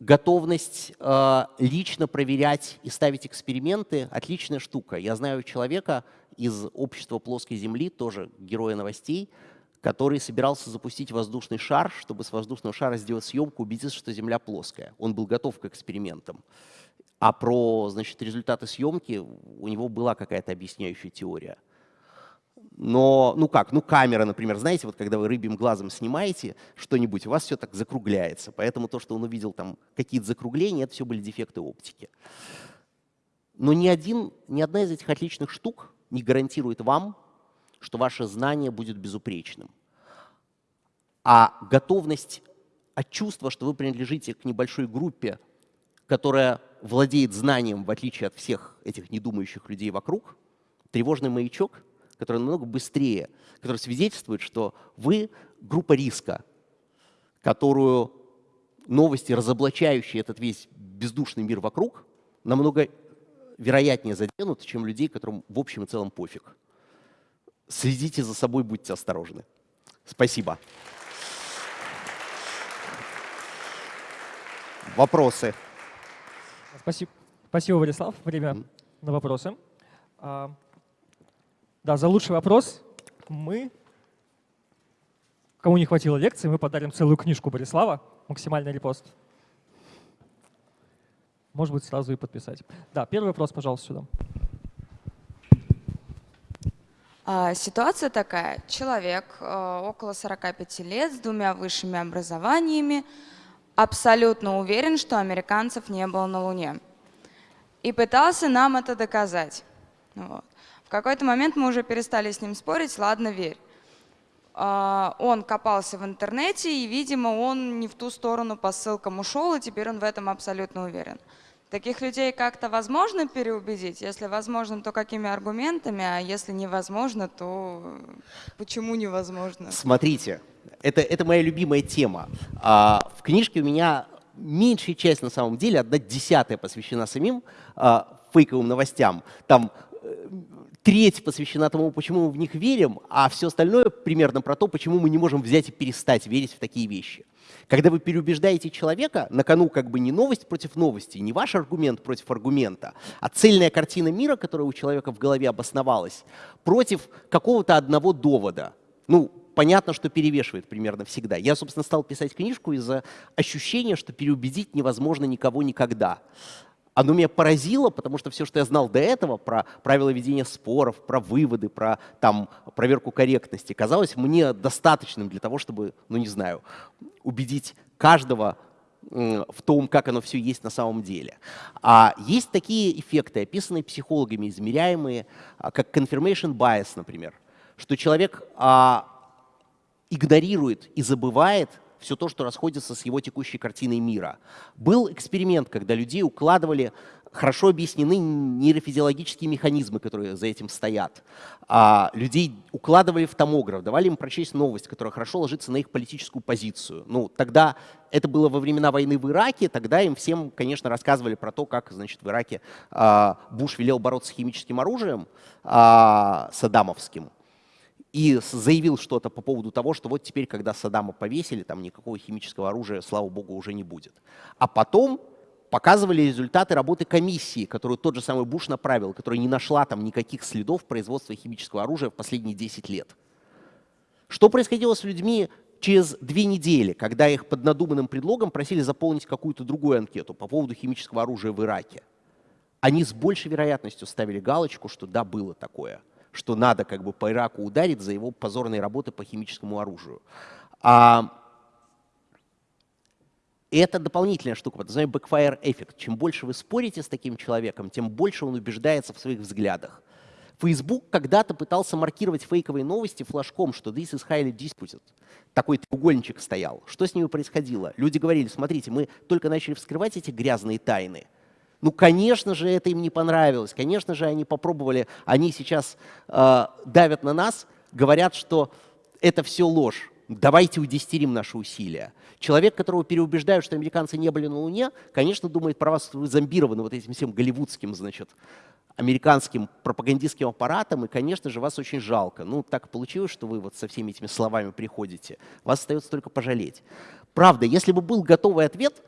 Готовность э, лично проверять и ставить эксперименты – отличная штука. Я знаю человека из общества плоской Земли, тоже героя новостей, который собирался запустить воздушный шар, чтобы с воздушного шара сделать съемку, убедиться, что Земля плоская. Он был готов к экспериментам. А про значит, результаты съемки у него была какая-то объясняющая теория. Но, ну как, ну камера, например, знаете, вот когда вы рыбьим глазом снимаете что-нибудь, у вас все так закругляется. Поэтому то, что он увидел там какие-то закругления, это все были дефекты оптики. Но ни, один, ни одна из этих отличных штук не гарантирует вам, что ваше знание будет безупречным. А готовность от чувства, что вы принадлежите к небольшой группе, которая владеет знанием, в отличие от всех этих недумающих людей вокруг, тревожный маячок, которая намного быстрее, которая свидетельствует, что вы группа риска, которую новости, разоблачающие этот весь бездушный мир вокруг, намного вероятнее заденут, чем людей, которым в общем и целом пофиг. Следите за собой, будьте осторожны. Спасибо. Вопросы? Спасибо, Спасибо Владислав. Время на вопросы. А, да, за лучший вопрос мы, кому не хватило лекции, мы подарим целую книжку Борислава, максимальный репост. Может быть, сразу и подписать. Да, первый вопрос, пожалуйста, сюда. А, ситуация такая. Человек э, около 45 лет с двумя высшими образованиями абсолютно уверен, что американцев не было на Луне. И пытался нам это доказать. Вот. В какой-то момент мы уже перестали с ним спорить, ладно, верь. А, он копался в интернете, и, видимо, он не в ту сторону по ссылкам ушел, и теперь он в этом абсолютно уверен. Таких людей как-то возможно переубедить? Если возможно, то какими аргументами, а если невозможно, то почему невозможно? Смотрите, это, это моя любимая тема. А, в книжке у меня меньшая часть на самом деле, одна десятая посвящена самим а, фейковым новостям. Там э, треть посвящена тому, почему мы в них верим, а все остальное примерно про то, почему мы не можем взять и перестать верить в такие вещи. Когда вы переубеждаете человека, на кону как бы не новость против новости, не ваш аргумент против аргумента, а цельная картина мира, которая у человека в голове обосновалась, против какого-то одного довода. Ну, понятно, что перевешивает примерно всегда. Я, собственно, стал писать книжку из-за ощущения, что переубедить невозможно никого никогда оно меня поразило, потому что все, что я знал до этого про правила ведения споров, про выводы, про там, проверку корректности, казалось мне достаточным для того, чтобы, ну не знаю, убедить каждого в том, как оно все есть на самом деле. А есть такие эффекты, описанные психологами, измеряемые, а, как confirmation bias, например, что человек а, игнорирует и забывает все то, что расходится с его текущей картиной мира. Был эксперимент, когда людей укладывали хорошо объяснены нейрофизиологические механизмы, которые за этим стоят. А людей укладывали в томограф, давали им прочесть новость, которая хорошо ложится на их политическую позицию. Ну, тогда это было во времена войны в Ираке, тогда им всем, конечно, рассказывали про то, как, значит, в Ираке а, Буш велел бороться с химическим оружием а, саддамовским и заявил что-то по поводу того, что вот теперь, когда Саддама повесили, там никакого химического оружия, слава богу, уже не будет. А потом показывали результаты работы комиссии, которую тот же самый Буш направил, которая не нашла там никаких следов производства химического оружия в последние 10 лет. Что происходило с людьми через две недели, когда их под надуманным предлогом просили заполнить какую-то другую анкету по поводу химического оружия в Ираке? Они с большей вероятностью ставили галочку, что да, было такое – что надо как бы по Ираку ударить за его позорные работы по химическому оружию. А это дополнительная штука, под названием backfire эффект. Чем больше вы спорите с таким человеком, тем больше он убеждается в своих взглядах. Facebook когда-то пытался маркировать фейковые новости флажком, что this is highly disputed. Такой треугольничек стоял. Что с ними происходило? Люди говорили, смотрите, мы только начали вскрывать эти грязные тайны, ну, конечно же, это им не понравилось. Конечно же, они попробовали, они сейчас э, давят на нас, говорят, что это все ложь. Давайте удестерим наши усилия. Человек, которого переубеждают, что американцы не были на Луне, конечно, думает про вас, что вы зомбированы вот этим всем голливудским, значит, американским пропагандистским аппаратом, и, конечно же, вас очень жалко. Ну, так получилось, что вы вот со всеми этими словами приходите. Вас остается только пожалеть. Правда, если бы был готовый ответ,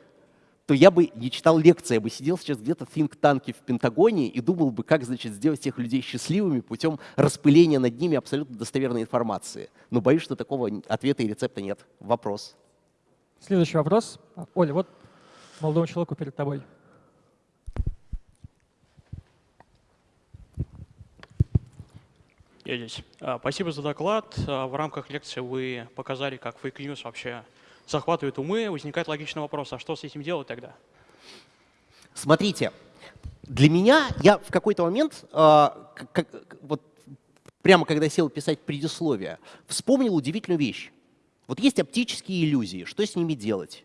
то я бы не читал лекции, я бы сидел сейчас где-то в think-танке в Пентагоне и думал бы, как значит, сделать тех людей счастливыми путем распыления над ними абсолютно достоверной информации. Но боюсь, что такого ответа и рецепта нет. Вопрос. Следующий вопрос. Оля, вот молодому человеку перед тобой. Я здесь. А, спасибо за доклад. А, в рамках лекции вы показали, как fake news вообще захватывает умы, возникает логичный вопрос, а что с этим делать тогда? Смотрите, для меня, я в какой-то момент, э, как, вот прямо когда сел писать предисловие, вспомнил удивительную вещь. Вот есть оптические иллюзии, что с ними делать?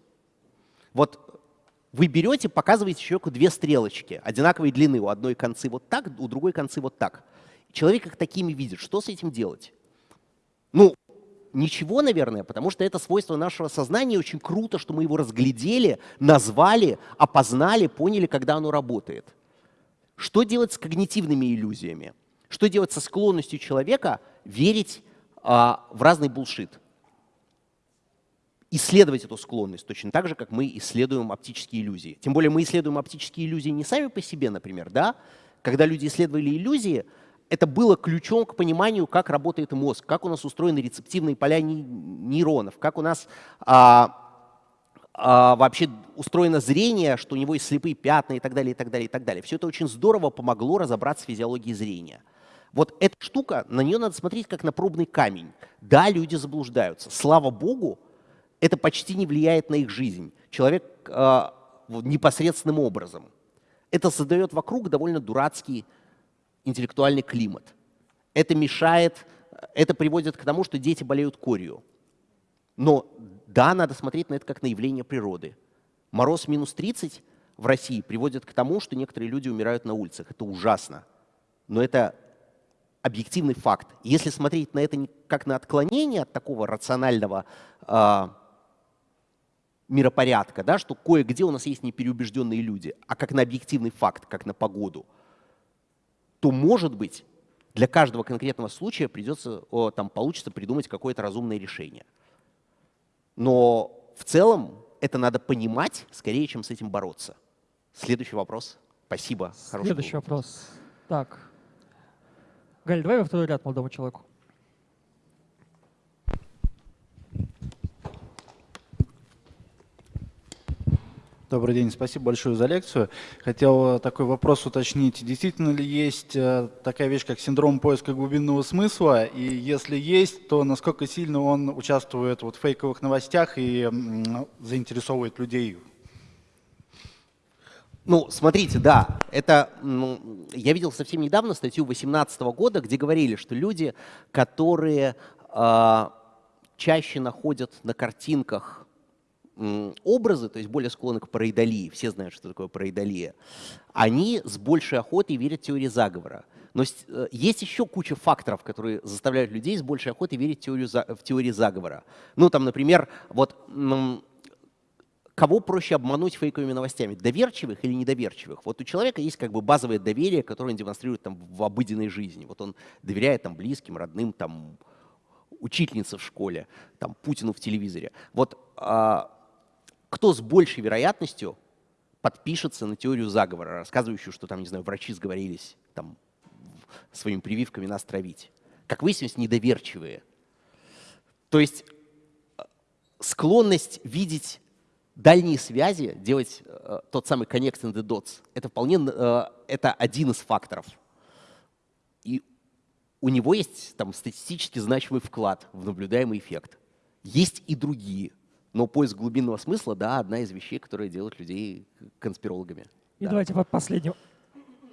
Вот вы берете, показываете человеку две стрелочки одинаковой длины, у одной концы вот так, у другой концы вот так. Человек их такими видит. Что с этим делать? Ну, ничего, наверное, потому что это свойство нашего сознания. Очень круто, что мы его разглядели, назвали, опознали, поняли, когда оно работает. Что делать с когнитивными иллюзиями? Что делать со склонностью человека верить а, в разный булшит? Исследовать эту склонность точно так же, как мы исследуем оптические иллюзии. Тем более мы исследуем оптические иллюзии не сами по себе, например, да? Когда люди исследовали иллюзии, это было ключом к пониманию, как работает мозг, как у нас устроены рецептивные поля нейронов, как у нас а, а, вообще устроено зрение, что у него есть слепые пятна и так далее, и так далее, и так далее. Все это очень здорово помогло разобраться с физиологией зрения. Вот эта штука, на нее надо смотреть как на пробный камень. Да, люди заблуждаются. Слава богу, это почти не влияет на их жизнь. Человек э, непосредственным образом. Это создает вокруг довольно дурацкий интеллектуальный климат. Это мешает, это приводит к тому, что дети болеют корью. Но да, надо смотреть на это как на явление природы. Мороз минус 30 в России приводит к тому, что некоторые люди умирают на улицах. Это ужасно. Но это объективный факт. Если смотреть на это как на отклонение от такого рационального э, миропорядка, да, что кое-где у нас есть непереубежденные люди, а как на объективный факт, как на погоду – то, может быть, для каждого конкретного случая придется, там, получится придумать какое-то разумное решение. Но в целом это надо понимать скорее, чем с этим бороться. Следующий вопрос. Спасибо. Следующий вопрос. Так. Галь, давай во второй ряд молодому человеку. Добрый день, спасибо большое за лекцию. Хотел такой вопрос уточнить. Действительно ли есть э, такая вещь, как синдром поиска глубинного смысла? И если есть, то насколько сильно он участвует вот в фейковых новостях и заинтересовывает людей? Ну, смотрите, да, это ну, я видел совсем недавно статью 2018 года, где говорили, что люди, которые э, чаще находят на картинках образы, то есть более склонны к параидолии, все знают, что такое параидолия, они с большей охотой верят в теории заговора. Но э, есть еще куча факторов, которые заставляют людей с большей охотой верить в теорию, в теории заговора. Ну, там, например, вот кого проще обмануть фейковыми новостями, доверчивых или недоверчивых? Вот у человека есть как бы базовое доверие, которое он демонстрирует там, в обыденной жизни. Вот он доверяет там, близким, родным, там, учительнице в школе, там, Путину в телевизоре. Вот а, кто с большей вероятностью подпишется на теорию заговора, рассказывающую, что там, не знаю, врачи сговорились там, своими прививками нас травить. Как выяснилось, недоверчивые. То есть э, склонность видеть дальние связи, делать э, тот самый connect in the dots, это вполне э, это один из факторов. И у него есть там статистически значимый вклад в наблюдаемый эффект. Есть и другие. Но поиск глубинного смысла, да, одна из вещей, которые делают людей конспирологами. И да. давайте последний,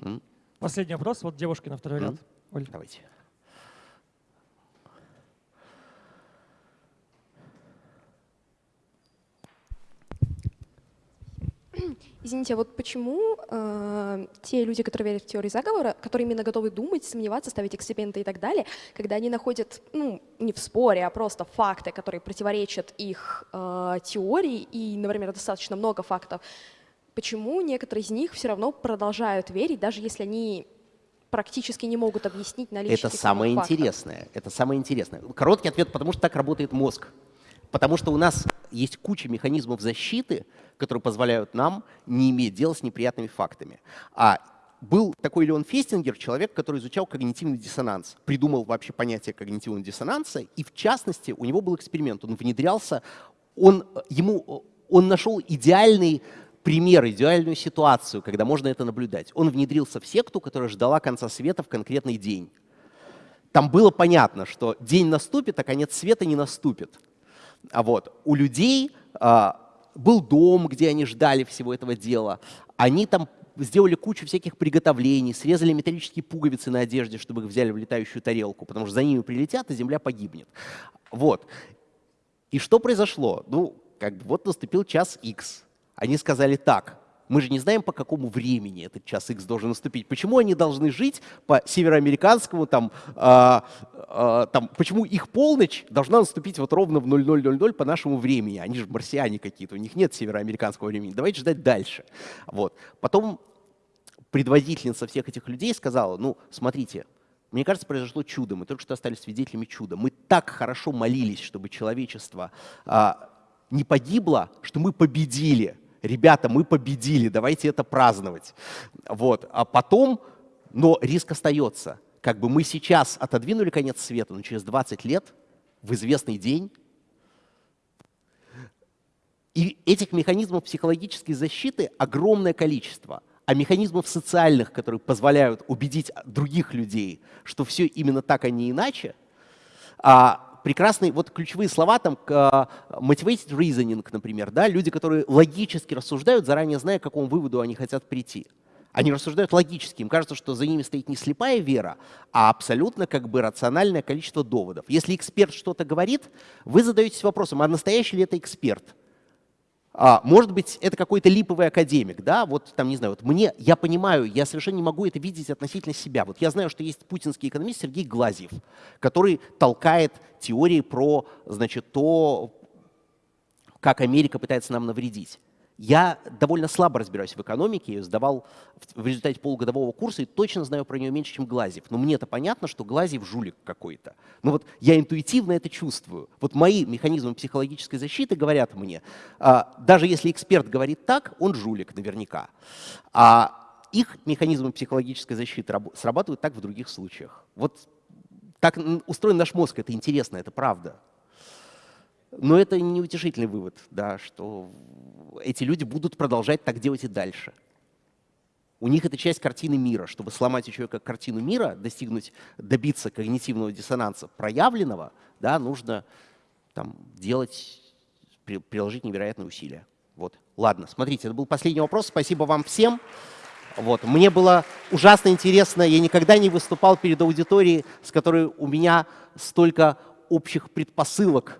М? последний вопрос. Вот девушки на второй М? ряд. Оль. Давайте. Извините, а вот почему э, те люди, которые верят в теорию заговора, которые именно готовы думать, сомневаться, ставить эксперименты и так далее, когда они находят, ну, не в споре, а просто факты, которые противоречат их э, теории, и, например, достаточно много фактов, почему некоторые из них все равно продолжают верить, даже если они практически не могут объяснить наличие Это самое фактов? интересное. Это самое интересное. Короткий ответ, потому что так работает мозг. Потому что у нас есть куча механизмов защиты, которые позволяют нам не иметь дела с неприятными фактами. А был такой Леон Фестингер, человек, который изучал когнитивный диссонанс, придумал вообще понятие когнитивного диссонанса, и в частности у него был эксперимент, он внедрялся, он, ему, он нашел идеальный пример, идеальную ситуацию, когда можно это наблюдать. Он внедрился в секту, которая ждала конца света в конкретный день. Там было понятно, что день наступит, а конец света не наступит. А вот у людей а, был дом, где они ждали всего этого дела. Они там сделали кучу всяких приготовлений, срезали металлические пуговицы на одежде, чтобы их взяли в летающую тарелку, потому что за ними прилетят, и земля погибнет. Вот. И что произошло? Ну, как бы вот наступил час X. Они сказали так, Мы же не знаем, по какому времени этот час X должен наступить. Почему они должны жить по североамериканскому, там, э, э, там, почему их полночь должна наступить вот ровно в 0000 по нашему времени? Они же марсиане какие-то, у них нет североамериканского времени. Давайте ждать дальше. Вот. Потом предводительница всех этих людей сказала, ну, смотрите, мне кажется, произошло чудо. Мы только что стали свидетелями чуда. Мы так хорошо молились, чтобы человечество а, не погибло, что мы победили. Ребята, мы победили, давайте это праздновать. Вот. А потом, но риск остается. Как бы мы сейчас отодвинули конец света, но через 20 лет, в известный день, и этих механизмов психологической защиты огромное количество а механизмов социальных, которые позволяют убедить других людей, что все именно так, а не иначе, а, прекрасные, вот ключевые слова там, а, motivated reasoning, например, да, люди, которые логически рассуждают, заранее зная, к какому выводу они хотят прийти. Они рассуждают логически, им кажется, что за ними стоит не слепая вера, а абсолютно как бы рациональное количество доводов. Если эксперт что-то говорит, вы задаетесь вопросом, а настоящий ли это эксперт? А, может быть, это какой-то липовый академик, да, вот там, не знаю, вот мне, я понимаю, я совершенно не могу это видеть относительно себя. Вот я знаю, что есть путинский экономист Сергей Глазьев, который толкает теории про, значит, то, как Америка пытается нам навредить. Я довольно слабо разбираюсь в экономике, я ее сдавал в результате полугодового курса и точно знаю про нее меньше, чем Глазьев. Но мне это понятно, что Глазьев жулик какой-то. Но вот я интуитивно это чувствую. Вот мои механизмы психологической защиты говорят мне, а, даже если эксперт говорит так, он жулик наверняка. А их механизмы психологической защиты срабатывают так в других случаях. Вот так устроен наш мозг, это интересно, это правда. Но это неутешительный вывод, да, что эти люди будут продолжать так делать и дальше. У них это часть картины мира. Чтобы сломать у человека картину мира, достигнуть, добиться когнитивного диссонанса проявленного, да, нужно там, делать, приложить невероятные усилия. Вот. Ладно, смотрите, это был последний вопрос. Спасибо вам всем. Вот. Мне было ужасно интересно. Я никогда не выступал перед аудиторией, с которой у меня столько общих предпосылок